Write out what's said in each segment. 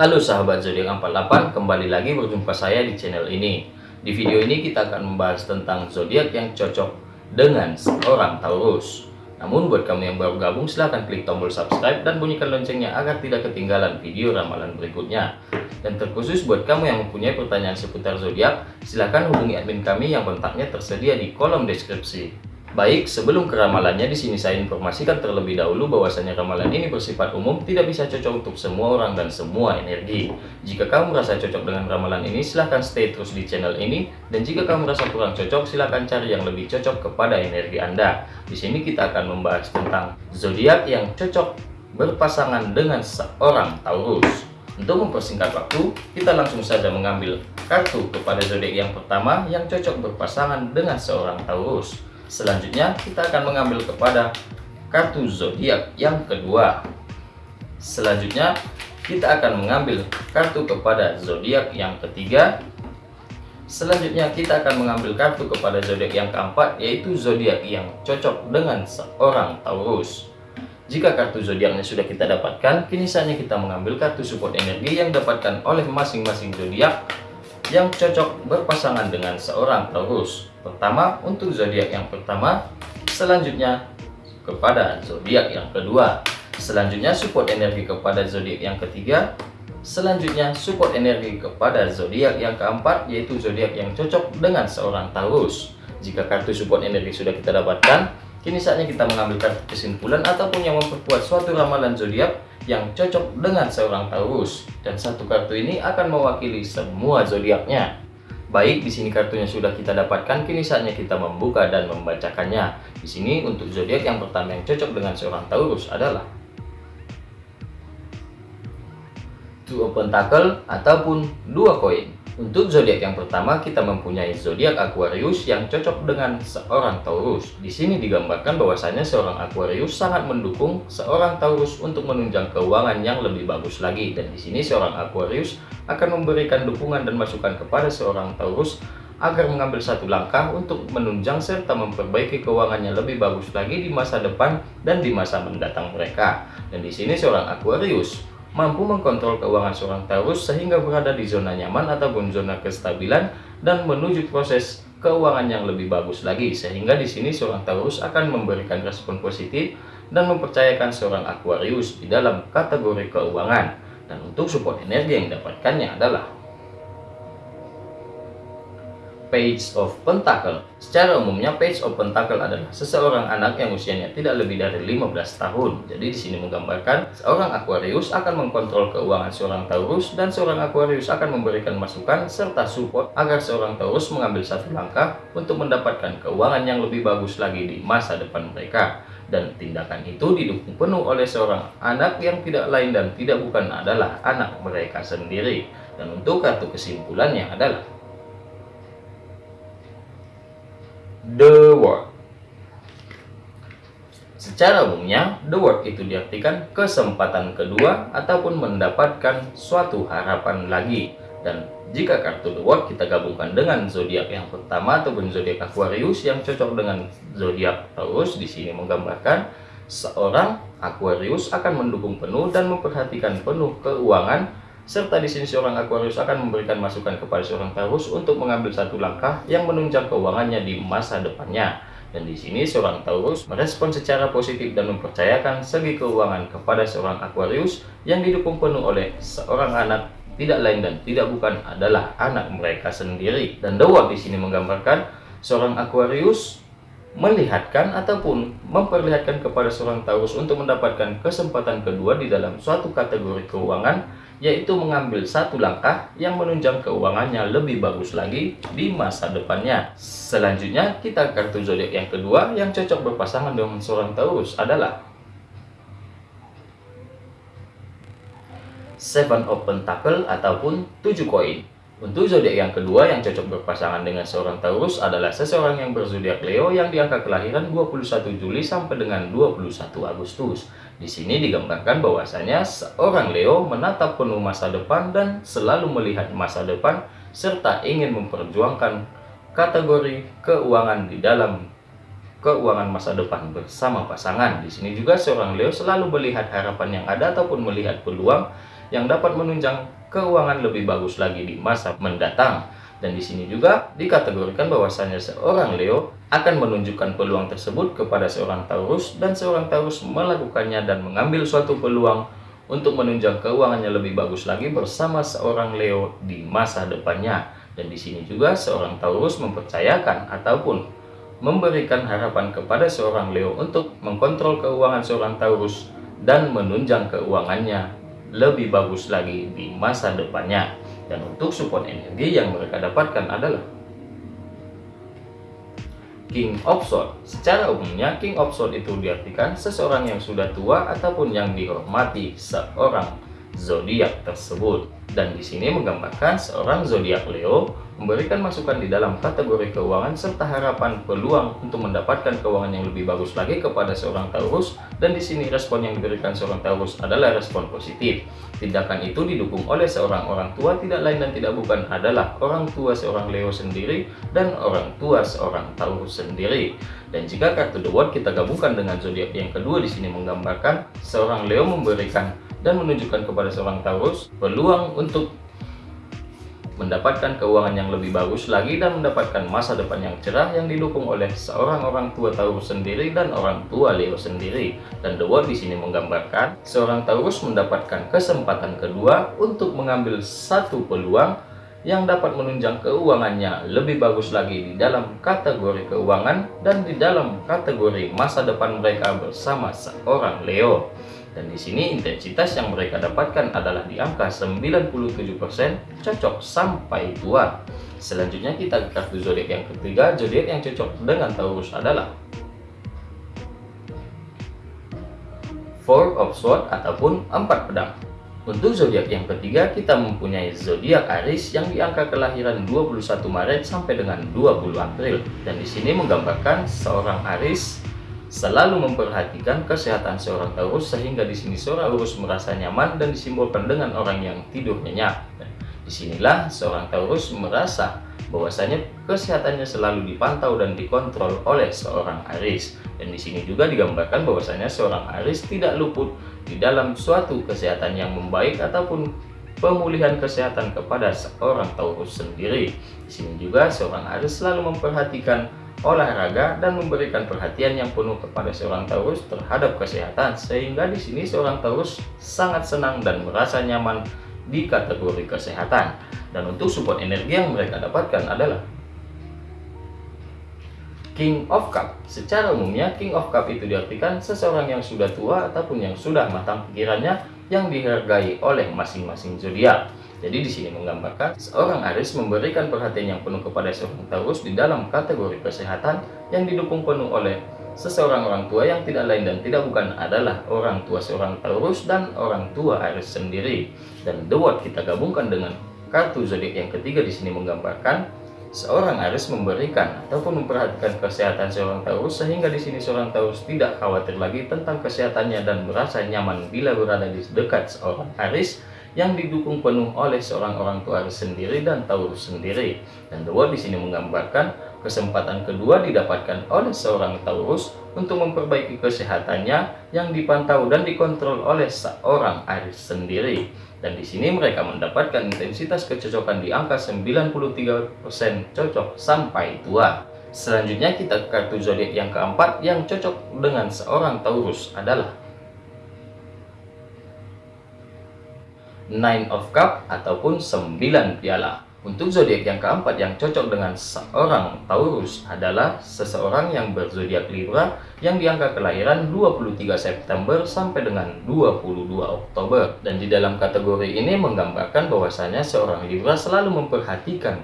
Halo sahabat zodiak 48, kembali lagi berjumpa saya di channel ini. Di video ini kita akan membahas tentang zodiak yang cocok dengan seorang Taurus. Namun buat kamu yang baru gabung silahkan klik tombol subscribe dan bunyikan loncengnya agar tidak ketinggalan video ramalan berikutnya. Dan terkhusus buat kamu yang mempunyai pertanyaan seputar zodiak, silahkan hubungi admin kami yang kontaknya tersedia di kolom deskripsi. Baik, sebelum ke ramalannya di sini saya informasikan terlebih dahulu bahwasanya ramalan ini bersifat umum, tidak bisa cocok untuk semua orang dan semua energi. Jika kamu merasa cocok dengan ramalan ini, silahkan stay terus di channel ini. Dan jika kamu merasa kurang cocok, silahkan cari yang lebih cocok kepada energi Anda. Di sini kita akan membahas tentang zodiak yang cocok berpasangan dengan seorang Taurus. Untuk mempersingkat waktu, kita langsung saja mengambil kartu kepada zodiak yang pertama yang cocok berpasangan dengan seorang Taurus. Selanjutnya kita akan mengambil kepada kartu zodiak yang kedua. Selanjutnya kita akan mengambil kartu kepada zodiak yang ketiga. Selanjutnya kita akan mengambil kartu kepada zodiak yang keempat yaitu zodiak yang cocok dengan seorang Taurus. Jika kartu zodiaknya sudah kita dapatkan, kini saatnya kita mengambil kartu support energi yang dapatkan oleh masing-masing zodiak yang cocok berpasangan dengan seorang Taurus. Pertama untuk zodiak yang pertama, selanjutnya kepada zodiak yang kedua. Selanjutnya support energi kepada zodiak yang ketiga. Selanjutnya support energi kepada zodiak yang keempat yaitu zodiak yang cocok dengan seorang Taurus. Jika kartu support energi sudah kita dapatkan, kini saatnya kita mengambil kartu kesimpulan ataupun yang memperkuat suatu ramalan zodiak yang cocok dengan seorang Taurus. Dan satu kartu ini akan mewakili semua zodiaknya. Baik, di sini kartunya sudah kita dapatkan, kini saatnya kita membuka dan membacakannya. Di sini untuk zodiak yang pertama yang cocok dengan seorang Taurus adalah Two of Pentacle ataupun dua koin. Untuk zodiak yang pertama, kita mempunyai zodiak Aquarius yang cocok dengan seorang Taurus. Di sini digambarkan bahwasanya seorang Aquarius sangat mendukung seorang Taurus untuk menunjang keuangan yang lebih bagus lagi. Dan di sini seorang Aquarius akan memberikan dukungan dan masukan kepada seorang Taurus agar mengambil satu langkah untuk menunjang serta memperbaiki keuangannya lebih bagus lagi di masa depan dan di masa mendatang mereka. Dan di sini seorang Aquarius mampu mengkontrol keuangan seorang Taurus sehingga berada di zona nyaman ataupun zona kestabilan dan menuju proses keuangan yang lebih bagus lagi sehingga di sini seorang Taurus akan memberikan respon positif dan mempercayakan seorang Aquarius di dalam kategori keuangan. Dan untuk support energi yang didapatkannya adalah Page of Pentacle. Secara umumnya Page of Pentacle adalah seseorang anak yang usianya tidak lebih dari 15 tahun. Jadi di sini menggambarkan seorang Aquarius akan mengkontrol keuangan seorang Taurus dan seorang Aquarius akan memberikan masukan serta support agar seorang Taurus mengambil satu langkah untuk mendapatkan keuangan yang lebih bagus lagi di masa depan mereka. Dan tindakan itu didukung penuh oleh seorang anak yang tidak lain dan tidak bukan adalah anak mereka sendiri. Dan untuk kartu kesimpulannya adalah the word. Secara umumnya, the word itu diartikan kesempatan kedua ataupun mendapatkan suatu harapan lagi. Dan jika kartu the word kita gabungkan dengan zodiak yang pertama ataupun zodiak Aquarius yang cocok dengan zodiak Taurus di sini menggambarkan seorang Aquarius akan mendukung penuh dan memperhatikan penuh keuangan serta di sini seorang Aquarius akan memberikan masukan kepada seorang Taurus untuk mengambil satu langkah yang menunjang keuangannya di masa depannya. Dan di sini seorang Taurus merespon secara positif dan mempercayakan segi keuangan kepada seorang Aquarius yang didukung penuh oleh seorang anak tidak lain dan tidak bukan adalah anak mereka sendiri. Dan The di sini menggambarkan seorang Aquarius melihatkan ataupun memperlihatkan kepada seorang Taurus untuk mendapatkan kesempatan kedua di dalam suatu kategori keuangan yaitu mengambil satu langkah yang menunjang keuangannya lebih bagus lagi di masa depannya. Selanjutnya, kita kartu zodiak yang kedua yang cocok berpasangan dengan seorang Taurus adalah Seven of Pentacle ataupun tujuh koin. Untuk zodiak yang kedua yang cocok berpasangan dengan seorang Taurus adalah seseorang yang berzodiak Leo yang diangka kelahiran 21 Juli sampai dengan 21 Agustus. Di sini digambarkan bahwasanya seorang Leo menatap penuh masa depan dan selalu melihat masa depan serta ingin memperjuangkan kategori keuangan di dalam keuangan masa depan bersama pasangan. Di sini juga seorang Leo selalu melihat harapan yang ada ataupun melihat peluang yang dapat menunjang keuangan lebih bagus lagi di masa mendatang. Dan di sini juga dikategorikan bahwasanya seorang Leo akan menunjukkan peluang tersebut kepada seorang Taurus dan seorang Taurus melakukannya dan mengambil suatu peluang untuk menunjang keuangannya lebih bagus lagi bersama seorang Leo di masa depannya. Dan di sini juga seorang Taurus mempercayakan ataupun memberikan harapan kepada seorang Leo untuk mengkontrol keuangan seorang Taurus dan menunjang keuangannya lebih bagus lagi di masa depannya. Dan untuk support energi yang mereka dapatkan adalah King of Swords. Secara umumnya, King of Swords itu diartikan seseorang yang sudah tua ataupun yang dihormati seorang zodiak tersebut. Dan di sini menggambarkan seorang zodiak Leo memberikan masukan di dalam kategori keuangan serta harapan peluang untuk mendapatkan keuangan yang lebih bagus lagi kepada seorang Taurus dan di sini respon yang diberikan seorang Taurus adalah respon positif. Tindakan itu didukung oleh seorang orang tua tidak lain dan tidak bukan adalah orang tua seorang Leo sendiri dan orang tua seorang Taurus sendiri. Dan jika kartu The World kita gabungkan dengan zodiak yang kedua di sini menggambarkan seorang Leo memberikan dan menunjukkan kepada seorang Taurus peluang untuk mendapatkan keuangan yang lebih bagus lagi dan mendapatkan masa depan yang cerah yang didukung oleh seorang orang tua Taurus sendiri dan orang tua Leo sendiri. Dan The World di sini menggambarkan seorang Taurus mendapatkan kesempatan kedua untuk mengambil satu peluang yang dapat menunjang keuangannya lebih bagus lagi di dalam kategori keuangan dan di dalam kategori masa depan mereka bersama seorang Leo. Dan di sini intensitas yang mereka dapatkan adalah di angka 97% cocok sampai tua. Selanjutnya kita ke kartu zodiak yang ketiga, zodiak yang cocok dengan Taurus adalah Four of Swords ataupun empat pedang. Untuk zodiak yang ketiga, kita mempunyai zodiak Aries yang di angka kelahiran 21 Maret sampai dengan 20 April. Dan di sini menggambarkan seorang Aries selalu memperhatikan kesehatan seorang Taurus sehingga di sini seorang Taurus merasa nyaman dan disimbolkan dengan orang yang tidur nyenyak. Di sinilah seorang Taurus merasa bahwasanya kesehatannya selalu dipantau dan dikontrol oleh seorang Aries. Dan di sini juga digambarkan bahwasanya seorang Aries tidak luput di dalam suatu kesehatan yang membaik ataupun pemulihan kesehatan kepada seorang Taurus sendiri. Di sini juga seorang Aries selalu memperhatikan olahraga dan memberikan perhatian yang penuh kepada seorang Taurus terhadap kesehatan sehingga di sini seorang Taurus sangat senang dan merasa nyaman di kategori kesehatan. Dan untuk support energi yang mereka dapatkan adalah King of Cup. Secara umumnya King of Cup itu diartikan seseorang yang sudah tua ataupun yang sudah matang pikirannya yang dihargai oleh masing-masing zodiak. Jadi di sini menggambarkan seorang Aries memberikan perhatian yang penuh kepada seorang Taurus di dalam kategori kesehatan yang didukung penuh oleh seseorang orang tua yang tidak lain dan tidak bukan adalah orang tua seorang Taurus dan orang tua Aries sendiri. Dan The World kita gabungkan dengan kartu zodiak yang ketiga di sini menggambarkan seorang Aries memberikan ataupun memperhatikan kesehatan seorang Taurus sehingga di sini seorang Taurus tidak khawatir lagi tentang kesehatannya dan merasa nyaman bila berada di dekat seorang Aries yang didukung penuh oleh seorang orang tua sendiri dan Taurus sendiri. Dan dua di sini menggambarkan kesempatan kedua didapatkan oleh seorang Taurus untuk memperbaiki kesehatannya yang dipantau dan dikontrol oleh seorang Aries sendiri. Dan di sini mereka mendapatkan intensitas kecocokan di angka 93% cocok sampai tua. Selanjutnya kita ke kartu zodiak yang keempat yang cocok dengan seorang Taurus adalah Nine of Cup ataupun 9 piala. Untuk zodiak yang keempat yang cocok dengan seorang Taurus adalah seseorang yang berzodiak Libra yang diangka kelahiran 23 September sampai dengan 22 Oktober. Dan di dalam kategori ini menggambarkan bahwasanya seorang Libra selalu memperhatikan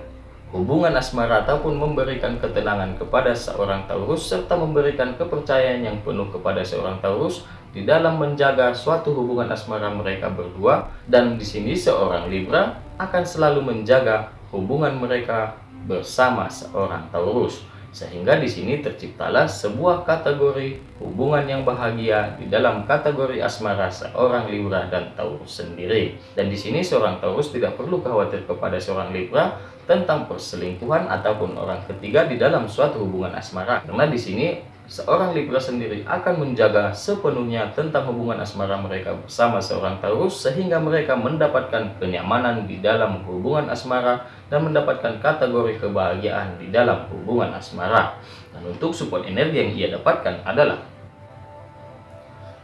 hubungan asmara ataupun memberikan ketenangan kepada seorang Taurus serta memberikan kepercayaan yang penuh kepada seorang Taurus di dalam menjaga suatu hubungan asmara mereka berdua dan di sini seorang Libra akan selalu menjaga hubungan mereka bersama seorang Taurus sehingga di sini terciptalah sebuah kategori hubungan yang bahagia di dalam kategori asmara seorang Libra dan Taurus sendiri. Dan di sini seorang Taurus tidak perlu khawatir kepada seorang Libra tentang perselingkuhan ataupun orang ketiga di dalam suatu hubungan asmara karena di sini seorang Libra sendiri akan menjaga sepenuhnya tentang hubungan asmara mereka bersama seorang Taurus sehingga mereka mendapatkan kenyamanan di dalam hubungan asmara dan mendapatkan kategori kebahagiaan di dalam hubungan asmara. Dan untuk support energi yang ia dapatkan adalah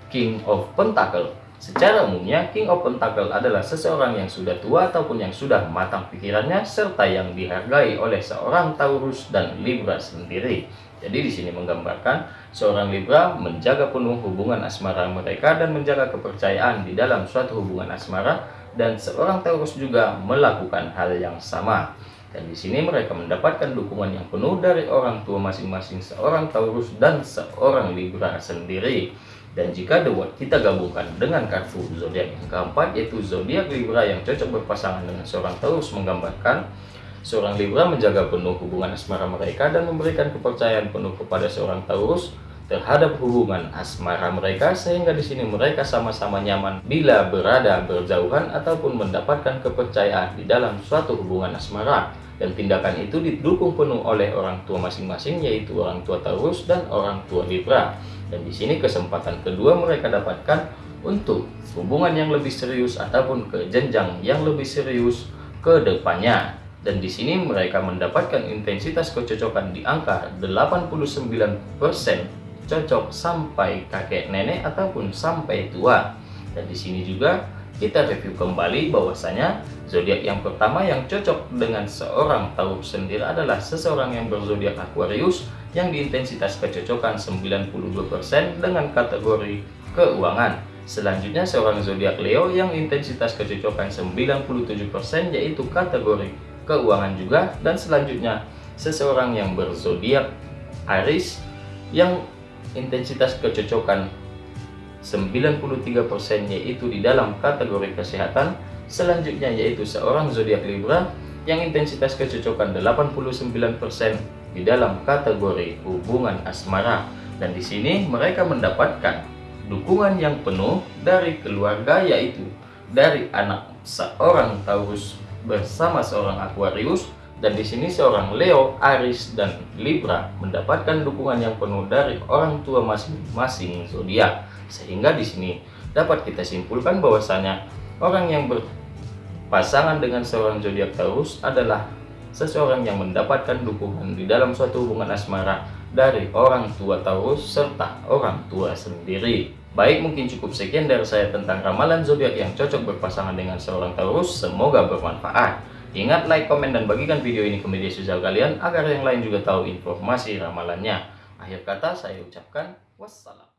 King of Pentacle. Secara umumnya, King of Pentacle adalah seseorang yang sudah tua ataupun yang sudah matang pikirannya serta yang dihargai oleh seorang Taurus dan Libra sendiri. Jadi di sini menggambarkan seorang Libra menjaga penuh hubungan asmara mereka dan menjaga kepercayaan di dalam suatu hubungan asmara dan seorang Taurus juga melakukan hal yang sama. Dan di sini mereka mendapatkan dukungan yang penuh dari orang tua masing-masing seorang Taurus dan seorang Libra sendiri. Dan jika The kita gabungkan dengan kartu zodiak yang keempat yaitu zodiak Libra yang cocok berpasangan dengan seorang Taurus menggambarkan Seorang Libra menjaga penuh hubungan asmara mereka dan memberikan kepercayaan penuh kepada seorang Taurus terhadap hubungan asmara mereka sehingga di sini mereka sama-sama nyaman bila berada berjauhan ataupun mendapatkan kepercayaan di dalam suatu hubungan asmara. Dan tindakan itu didukung penuh oleh orang tua masing-masing yaitu orang tua Taurus dan orang tua Libra. Dan di sini kesempatan kedua mereka dapatkan untuk hubungan yang lebih serius ataupun ke jenjang yang lebih serius ke depannya dan di sini mereka mendapatkan intensitas kecocokan di angka 89% cocok sampai kakek nenek ataupun sampai tua. Dan di sini juga kita review kembali bahwasanya zodiak yang pertama yang cocok dengan seorang Taurus sendiri adalah seseorang yang berzodiak Aquarius yang di intensitas kecocokan 92% dengan kategori keuangan. Selanjutnya seorang zodiak Leo yang intensitas kecocokan 97% yaitu kategori keuangan juga dan selanjutnya seseorang yang berzodiak Aries yang intensitas kecocokan 93% yaitu di dalam kategori kesehatan. Selanjutnya yaitu seorang zodiak Libra yang intensitas kecocokan 89% di dalam kategori hubungan asmara. Dan di sini mereka mendapatkan dukungan yang penuh dari keluarga yaitu dari anak seorang Taurus bersama seorang Aquarius dan di sini seorang Leo, Aries, dan Libra mendapatkan dukungan yang penuh dari orang tua masing-masing zodiak. Sehingga di sini dapat kita simpulkan bahwasanya orang yang berpasangan dengan seorang zodiak Taurus adalah seseorang yang mendapatkan dukungan di dalam suatu hubungan asmara dari orang tua Taurus serta orang tua sendiri. Baik, mungkin cukup sekian dari saya tentang ramalan zodiak yang cocok berpasangan dengan seorang Taurus. Semoga bermanfaat. Ingat like, komen, dan bagikan video ini ke media sosial kalian agar yang lain juga tahu informasi ramalannya. Akhir kata saya ucapkan wassalam.